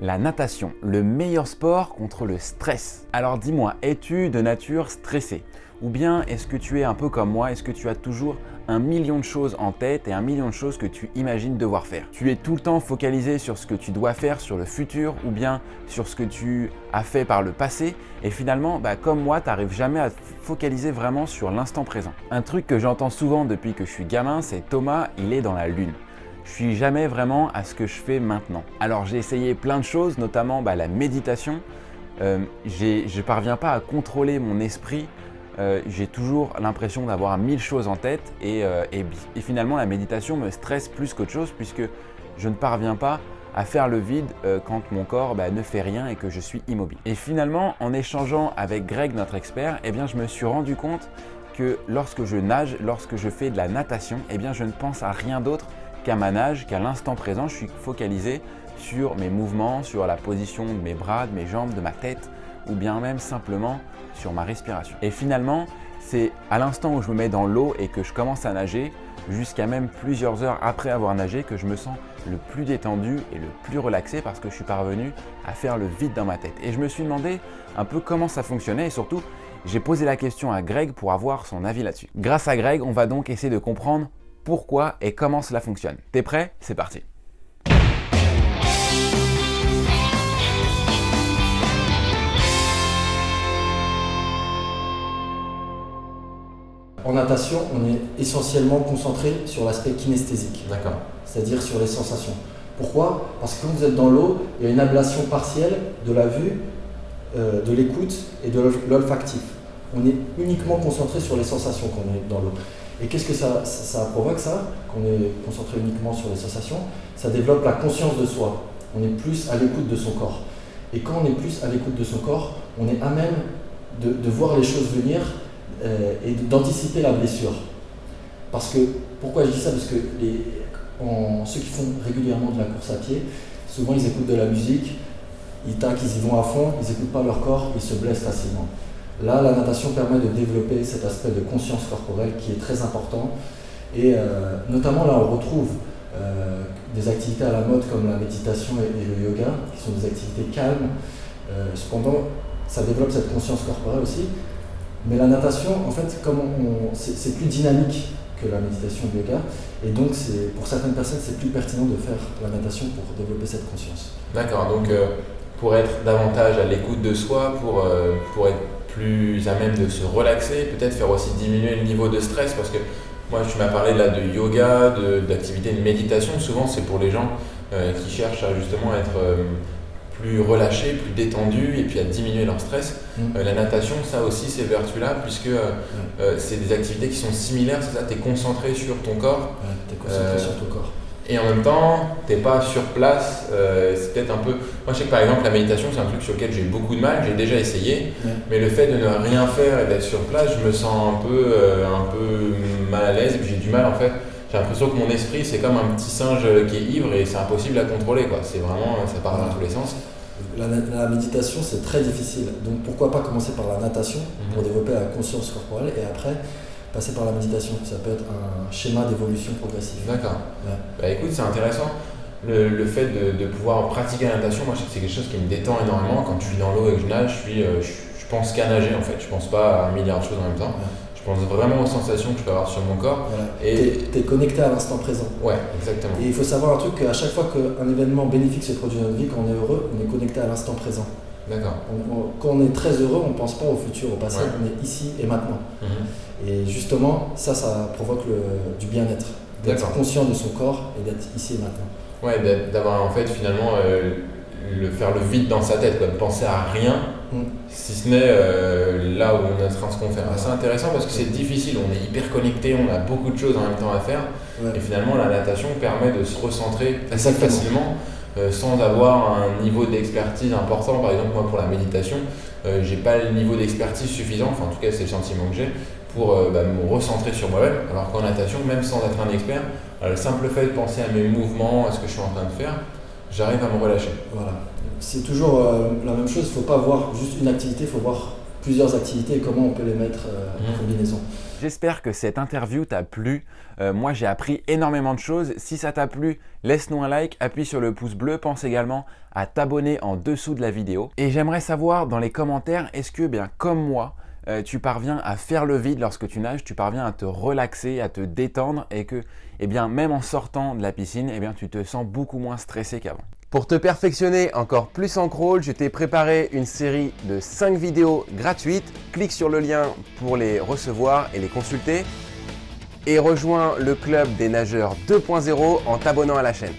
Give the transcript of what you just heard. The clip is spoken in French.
La natation, le meilleur sport contre le stress. Alors dis-moi, es-tu de nature stressée? Ou bien est-ce que tu es un peu comme moi Est-ce que tu as toujours un million de choses en tête et un million de choses que tu imagines devoir faire? Tu es tout le temps focalisé sur ce que tu dois faire, sur le futur ou bien sur ce que tu as fait par le passé et finalement, bah, comme moi, tu n'arrives jamais à focaliser vraiment sur l'instant présent. Un truc que j'entends souvent depuis que je suis gamin, c'est Thomas, il est dans la lune je suis jamais vraiment à ce que je fais maintenant. Alors j'ai essayé plein de choses, notamment bah, la méditation. Euh, je ne parviens pas à contrôler mon esprit. Euh, j'ai toujours l'impression d'avoir mille choses en tête euh, et, finalement la méditation me stresse plus qu'autre chose puisque je ne parviens pas à faire le vide quand mon corps bah, ne fait rien et que je suis immobile. Et finalement, en échangeant avec Greg, notre expert, eh bien, je me suis rendu compte que lorsque je nage, lorsque je fais de la natation, eh bien, je ne pense à rien d'autre qu'à ma nage, qu'à l'instant présent, je suis focalisé sur mes mouvements, sur la position de mes bras, de mes jambes, de ma tête ou bien même simplement sur ma respiration. Et finalement, c'est à l'instant où je me mets dans l'eau et que je commence à nager, jusqu'à même plusieurs heures après avoir nagé, que je me sens le plus détendu et le plus relaxé parce que je suis parvenu à faire le vide dans ma tête. Et je me suis demandé un peu comment ça fonctionnait et surtout, j'ai posé la question à Greg pour avoir son avis là-dessus. Grâce à Greg, on va donc essayer de comprendre pourquoi et comment cela fonctionne. T'es prêt? C'est parti En natation, on est essentiellement concentré sur l'aspect kinesthésique. D'accord. C'est-à-dire sur les sensations. Pourquoi? Parce que quand vous êtes dans l'eau, il y a une ablation partielle de la vue, euh, de l'écoute et de l'olfactif. On est uniquement concentré sur les sensations quand on est dans l'eau. Et qu'est-ce que ça, provoque ça Qu'on est concentré uniquement sur les sensations, ça développe la conscience de soi. On est plus à l'écoute de son corps. Et quand on est plus à l'écoute de son corps, on est à même de, voir les choses venir euh, et d'anticiper la blessure. Parce que, pourquoi je dis ça? Parce que ceux qui font régulièrement de la course à pied, souvent ils écoutent de la musique, ils taquent, ils y vont à fond, ils n'écoutent pas leur corps, ils se blessent facilement. Là, la natation permet de développer cet aspect de conscience corporelle qui est très important. Et euh, notamment là, on retrouve euh, des activités à la mode comme la méditation et, le yoga, qui sont des activités calmes. Euh, cependant, ça développe cette conscience corporelle aussi. Mais la natation, en fait, c'est plus dynamique que la méditation et le yoga. Et donc, pour certaines personnes, c'est plus pertinent de faire la natation pour développer cette conscience. D'accord, donc pour être davantage à l'écoute de soi, pour, pour être plus à même de se relaxer, peut-être faire aussi diminuer le niveau de stress parce que moi tu m'as parlé là de yoga, d'activités de, méditation, souvent c'est pour les gens euh, qui cherchent à justement être euh, plus relâchés, plus détendus et puis à diminuer leur stress. Mm. Euh, la natation, ça aussi ces vertus-là puisque c'est des activités qui sont similaires, c'est ça, tu es concentré sur ton corps. tu es concentré sur ton corps et en même temps, tu n'es pas sur place. Euh, c'est peut-être un peu. Moi, je sais que par exemple, la méditation, c'est un truc sur lequel j'ai beaucoup de mal. J'ai déjà essayé, mais le fait de ne rien faire et d'être sur place, je me sens un peu, euh, un peu mal à l'aise et puis j'ai du mal en fait. J'ai l'impression que mon esprit, c'est comme un petit singe qui est ivre et c'est impossible à contrôler. Quoi. C'est vraiment, ça part dans tous les sens. La, méditation, c'est très difficile. Donc pourquoi pas commencer par la natation pour mhm. développer la conscience corporelle et après passer par la méditation. Ça peut être un schéma d'évolution progressive. D'accord. Bah, écoute, c'est intéressant. Le, fait de, pouvoir pratiquer la natation, moi, c'est quelque chose qui me détend énormément. Quand je suis dans l'eau et que je nage, je, suis, euh, je, pense qu'à nager en fait. Je pense pas à un milliard de choses en même temps. Je pense vraiment aux sensations que je peux avoir sur mon corps. Et tu es, connecté à l'instant présent. Ouais, exactement. Et il faut savoir un truc qu'à chaque fois qu'un événement bénéfique se produit dans notre vie, quand on est heureux, on est connecté à l'instant présent. D'accord. quand on est très heureux, on ne pense pas au futur, au passé, on est ici et maintenant. Mhm. Et justement, ça, ça provoque du bien-être, d'être conscient de son corps et d'être ici et maintenant. Ouais, d'avoir en fait finalement euh, le faire le vide dans sa tête, de penser à rien, mm. si ce n'est euh, là où on est en train de se confère. C'est intéressant parce que c'est difficile, on est hyper connecté, on a beaucoup de choses en même temps à faire, et finalement la natation permet de se recentrer assez facilement. Euh, sans avoir un niveau d'expertise important. Par exemple, moi pour la méditation, euh, j'ai pas le niveau d'expertise suffisant, enfin en tout cas c'est le sentiment que j'ai, pour euh, bah, me recentrer sur moi-même. Alors qu'en natation, même sans être un expert, le simple fait de penser à mes mouvements, à ce que je suis en train de faire, j'arrive à me relâcher. Voilà. C'est toujours la même chose, il ne faut pas voir juste une activité, il faut voir plusieurs activités et comment on peut les mettre en mmh. combinaison. J'espère que cette interview t'a plu. Euh, moi, j'ai appris énormément de choses. Si ça t'a plu, laisse-nous un like, appuie sur le pouce bleu. Pense également à t'abonner en dessous de la vidéo. Et j'aimerais savoir dans les commentaires, est-ce que, bien comme moi, euh, tu parviens à faire le vide lorsque tu nages, tu parviens à te relaxer, à te détendre et que, eh bien, même en sortant de la piscine, eh bien, tu te sens beaucoup moins stressé qu'avant? Pour te perfectionner encore plus en crawl, je t'ai préparé une série de 5 vidéos gratuites. Clique sur le lien pour les recevoir et les consulter. Et rejoins le club des nageurs 2.0 en t'abonnant à la chaîne.